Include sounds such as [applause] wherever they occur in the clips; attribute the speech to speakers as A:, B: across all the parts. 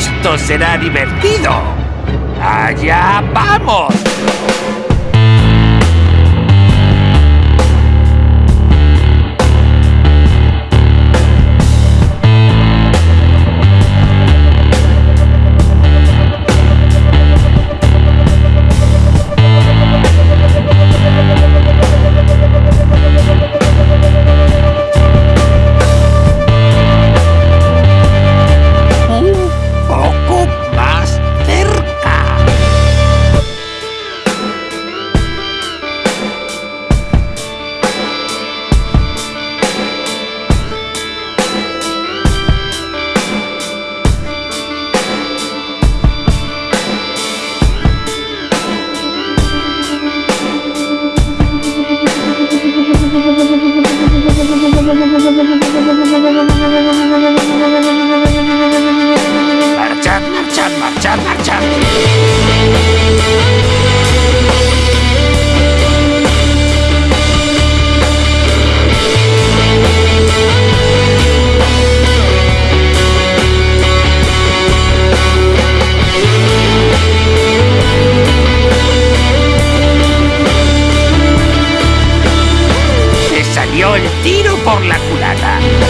A: Esto será divertido. ¡Allá vamos! La culata.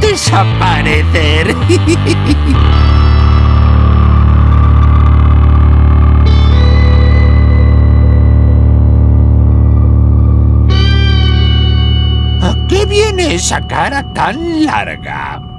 A: desaparecer. [laughs] ¿A qué viene esa cara tan larga?